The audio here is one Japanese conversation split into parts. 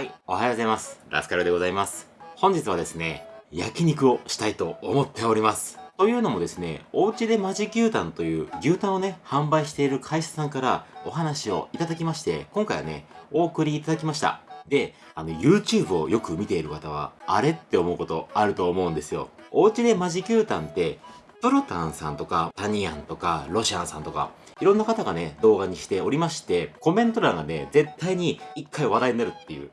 はい、おはようございます。ラスカルでございます。本日はですね、焼肉をしたいと思っております。というのもですね、おうちでマジ牛タンという牛タンをね、販売している会社さんからお話をいただきまして、今回はね、お送りいただきました。で、あの、YouTube をよく見ている方は、あれって思うことあると思うんですよ。おうちでマジ牛タンって、プロタンさんとか、タニアンとか、ロシアンさんとか、いろんな方がね、動画にしておりまして、コメント欄がね、絶対に一回話題になるっていう。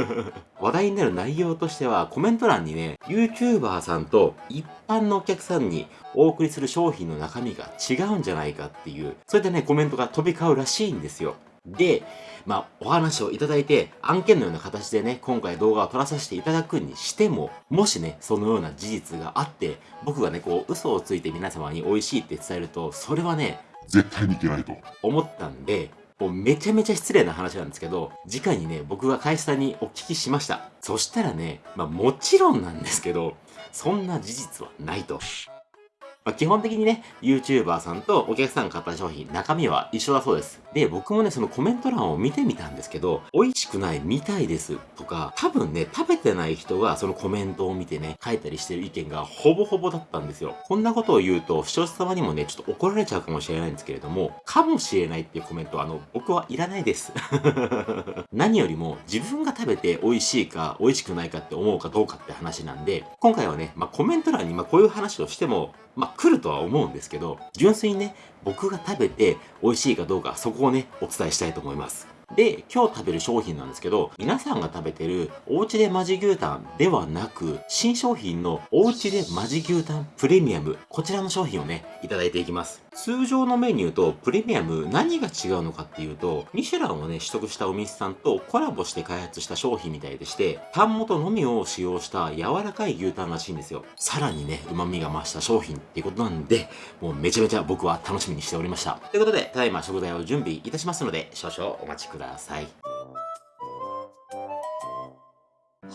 話題になる内容としては、コメント欄にね、YouTuber さんと一般のお客さんにお送りする商品の中身が違うんじゃないかっていう、そういったね、コメントが飛び交うらしいんですよ。で、まあ、お話をいただいて、案件のような形でね、今回動画を撮らさせていただくにしても、もしね、そのような事実があって、僕がね、こう、嘘をついて皆様に美味しいって伝えると、それはね、絶対にいけないと。思ったんで、もうめちゃめちゃ失礼な話なんですけど、直にね、僕が会社さんにお聞きしました。そしたらね、まあもちろんなんですけど、そんな事実はないと。まあ、基本的にね、YouTuber さんとお客さんが買った商品、中身は一緒だそうです。で、僕もね、そのコメント欄を見てみたんですけど、美味しくない、みたいですとか、多分ね、食べてない人がそのコメントを見てね、書いたりしてる意見がほぼほぼだったんですよ。こんなことを言うと、視聴者様にもね、ちょっと怒られちゃうかもしれないんですけれども、かもしれないっていうコメントは、あの、僕はいらないです。何よりも、自分が食べて美味しいか、美味しくないかって思うかどうかって話なんで、今回はね、まあ、コメント欄に、ま、こういう話をしても、まあ、来るとは思うんですけど、純粋にね、僕が食べて美味しいかどうか、そこをね、お伝えしたいと思います。で、今日食べる商品なんですけど、皆さんが食べてるおうちでマジ牛タンではなく、新商品のおうちでマジ牛タンプレミアム、こちらの商品をね、いただいていきます。通常のメニューとプレミアム何が違うのかっていうと、ミシュランをね、取得したお店さんとコラボして開発した商品みたいでして、タン元のみを使用した柔らかい牛タンらしいんですよ。さらにね、旨味が増した商品っていうことなんで、もうめちゃめちゃ僕は楽しみにしておりました。ということで、ただいま食材を準備いたしますので、少々お待ちください。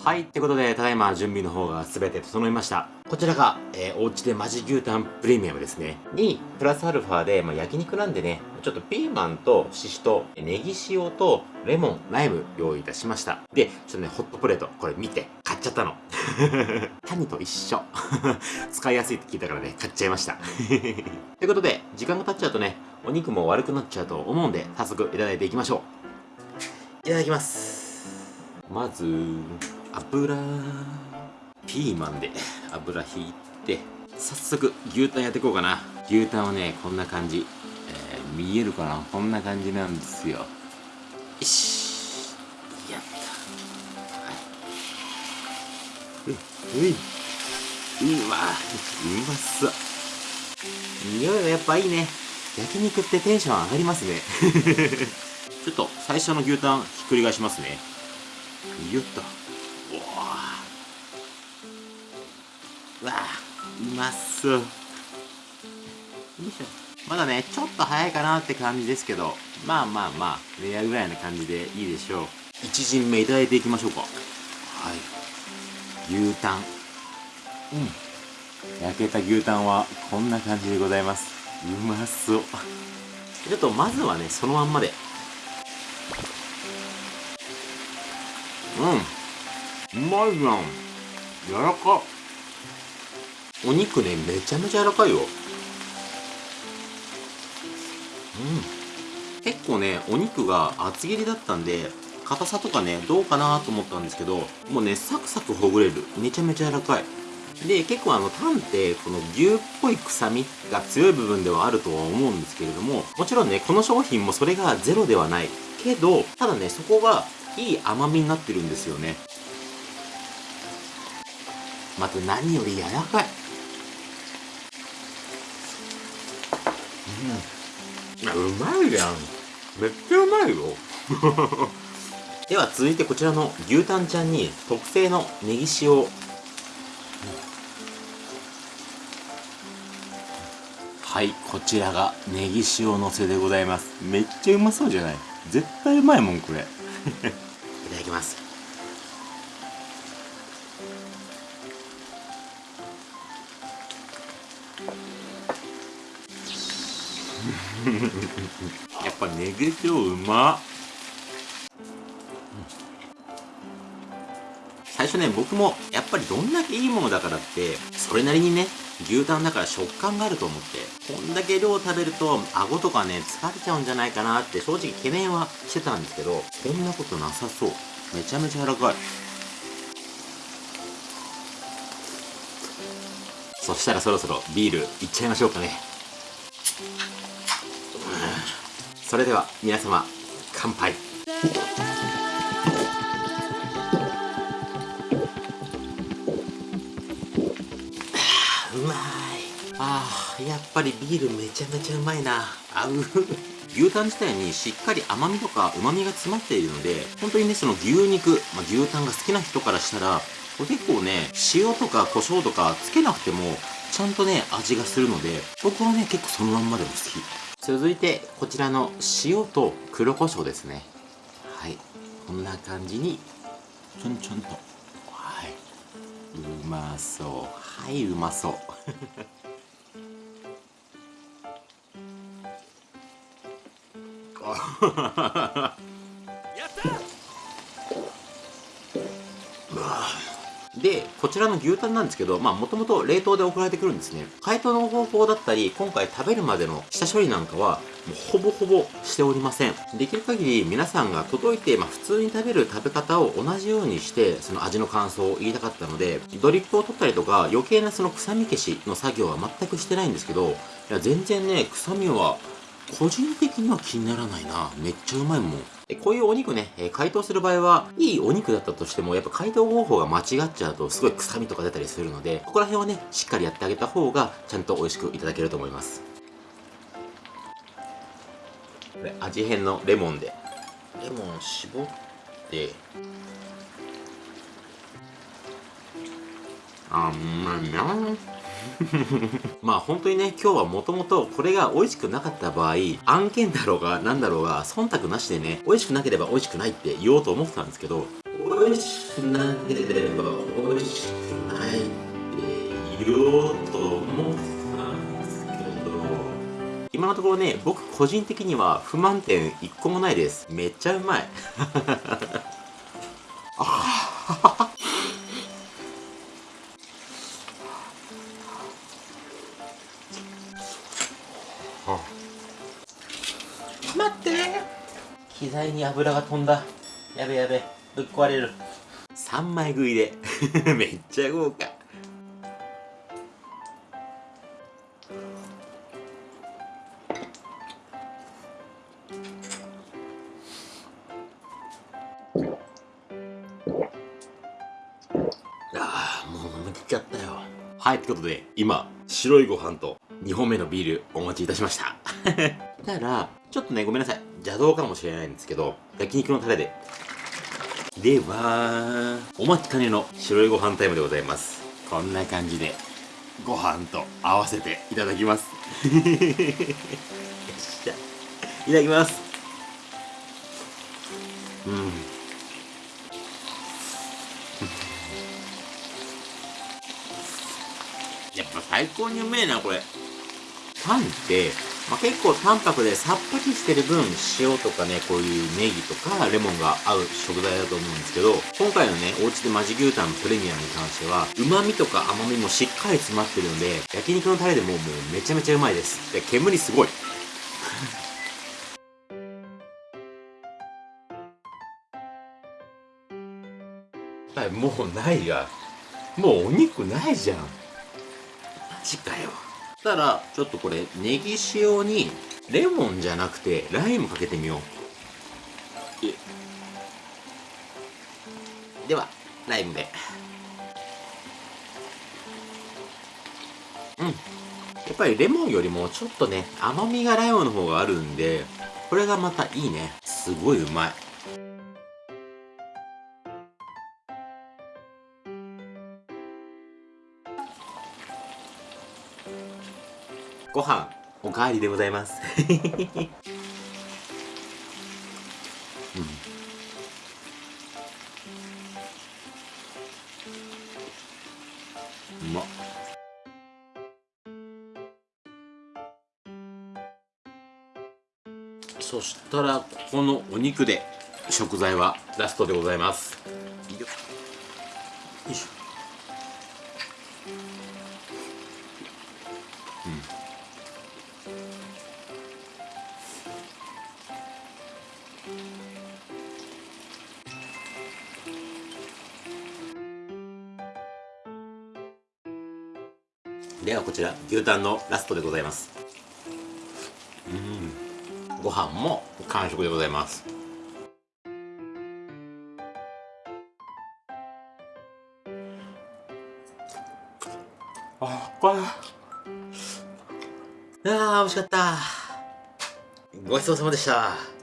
はい。ってことで、ただいま準備の方が全て整いました。こちらが、えー、お家でマジ牛タンプレミアムですね。に、プラスアルファで、まあ、焼肉なんでね、ちょっとピーマンとシシト、ネギ塩とレモン、ライム用意いたしました。で、ちょっとね、ホットプレート、これ見て、買っちゃったの。谷と一緒。使いやすいって聞いたからね、買っちゃいました。ということで、時間が経っちゃうとね、お肉も悪くなっちゃうと思うんで、早速いただいていきましょう。いただきます。まず、油。ピーマンで油ひいて早速牛タンやっていこうかな。牛タンはねこんな感じ、えー、見えるかな？こんな感じなんですよ。よし。やった。はい。ういううわ。うまそう。匂いがやっぱいいね。焼肉ってテンション上がりますね。ちょっと最初の牛タンひっくり返しますね。よっと。まそうよいしょ。まだねちょっと早いかなって感じですけどまあまあまあレアぐらいな感じでいいでしょう。1陣目いただいていきましょうか。はい。牛タン。うん。焼けた牛タンはこんな感じでございます。うまそう。ちょっとまずはねそのまんまで。うん。うまいじゃん。柔らかお肉ねめちゃめちゃ柔らかいよ。うん。結構ねお肉が厚切りだったんで硬さとかねどうかなと思ったんですけどもうねサクサクほぐれる。めちゃめちゃ柔らかい。で結構あのタンってこの牛っぽい臭みが強い部分ではあるとは思うんですけれどももちろんねこの商品もそれがゼロではない。けどただねそこがいい甘みになってるんですよね。また何より柔らかい。うん。うまいやん。めっちゃうまいよ。では続いてこちらの牛タンちゃんに特製のネギ塩。をはいこちらがネギ塩のせでございます。めっちゃうまそうじゃない？絶対うまいもんこれ。いただきますやっぱネギ塩うまっ。初ね僕もやっぱりどんだけいいものだからってそれなりにね牛タンだから食感があると思ってこんだけ量食べると顎とかね疲れちゃうんじゃないかなって正直懸念はしてたんですけどそんなことなさそう。めちゃめちゃ柔らかい。そしたらそろそろビールいっちゃいましょうかね。それでは皆様乾杯。うまい。あーやっぱりビールめちゃめちゃうまいな。合う牛タン自体にしっかり甘みとか旨みが詰まっているので本当にねその牛肉、まあ、牛タンが好きな人からしたらこれ結構ね塩とか胡椒とかつけなくてもちゃんとね味がするので僕はね結構そのまんまでも好き続いてこちらの塩と黒胡椒ですね。はい。こんな感じに。ちょんちょんと。はい。うまそう。はいうまそう で、こちらの牛タンなんですけど、まあもともと冷凍で送られてくるんですね。解凍の方法だったり、今回食べるまでの下処理なんかは、もうほぼほぼしておりません。できる限り皆さんが届いて、まあ普通に食べる食べ方を同じようにして、その味の感想を言いたかったので、ドリップを取ったりとか、余計なその臭み消しの作業は全くしてないんですけど、いや全然ね、臭みは個人的には気にならないな。めっちゃうまいもん。こういうお肉ね、え解凍する場合は、いいお肉だったとしても、やっぱ解凍方法が間違っちゃうと、すごい臭みとか出たりするので、ここら辺はね、しっかりやってあげた方が、ちゃんと美味しくいただけると思います。味変のレモンで。レモン絞って、あ、うまいな まあ本当にね、今日はもともとこれが美味しくなかった場合、案件だろうが何だろうが、忖度なしでね、美味しくなければ美味しくないって言おうと思ってたんですけど、美味しくなければ美味しくないって言おうと思ってたんですけど、今のところね、僕個人的には不満点一個もないです。めっちゃうまい。あ あ機材に油が飛んだ。やべやべ。ぶっ壊れる。3枚食いで。めっちゃ豪華。ああもう飲みきちゃったよ。はいってことで今白いご飯と2本目のビールお持ちいたしました。たらちょっとねごめんなさい。邪道かもしれないんですけど焼肉のタレで。ではお待ちかねの白いご飯タイムでございます。こんな感じでご飯と合わせていただきます。よっしゃいただきます。うん。やっぱ最高にうめえなこれ。パンって、まあ、結構淡白でさっぱりしてる分塩とかねこういうネギとかレモンが合う食材だと思うんですけど今回のねお家でマジ牛タンプレミアムに関しては旨味とか甘みもしっかり詰まってるんで焼肉のタレでももうめちゃめちゃうまいです。で煙すごい。はいもうないやもうお肉ないじゃん。ジかよたらちょっとこれネギ塩にレモンじゃなくてライムかけてみよう。ではライムで。うん。やっぱりレモンよりもちょっとね甘みがライムの方があるんでこれがまたいいね。すごいうまいご飯おかわりでございます。う、まっ。そしたらここのお肉で食材はラストでございます。よいしょ。ではこちら牛タンのラストでございます。うん。ご飯も完食でございます。あこれ。あー美味しかった。ごちそうさまでした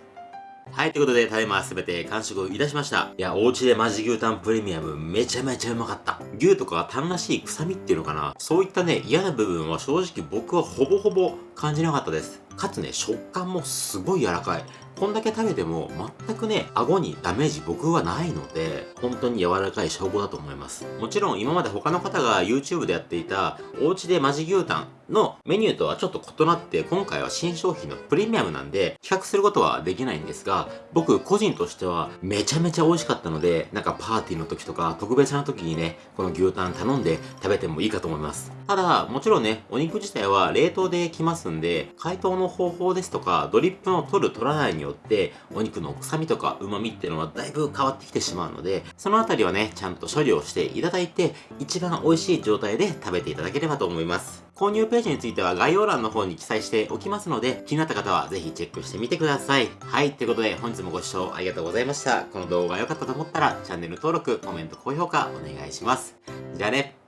はい、ということで、ただいま全て完食いたしました。いや、お家でマジ牛タンプレミアムめちゃめちゃうまかった。牛とかタンらしい臭みっていうのかなそういったね、嫌な部分は正直僕はほぼほぼ感じなかったです。かつね、食感もすごい柔らかい。こんだけ食べても全くね、顎にダメージ僕はないので、本当に柔らかい証拠だと思います。もちろん今まで他の方が YouTube でやっていた、お家でマジ牛タンのメニューとはちょっと異なって、今回は新商品のプレミアムなんで、比較することはできないんですが、僕個人としてはめちゃめちゃ美味しかったので、なんかパーティーの時とか特別な時にね、この牛タン頼んで食べてもいいかと思います。ただ、もちろんね、お肉自体は冷凍で来ますんで、解凍の方法ですとか、ドリップの取る取らないによって、お肉の臭みとか旨味っていうのはだいぶ変わってきてしまうので、そのあたりはね、ちゃんと処理をしていただいて、一番美味しい状態で食べていただければと思います。購入ページについては概要欄の方に記載しておきますので、気になった方はぜひチェックしてみてください。はい、ということで本日もご視聴ありがとうございました。この動画が良かったと思ったら、チャンネル登録、コメント、高評価お願いします。じゃあね。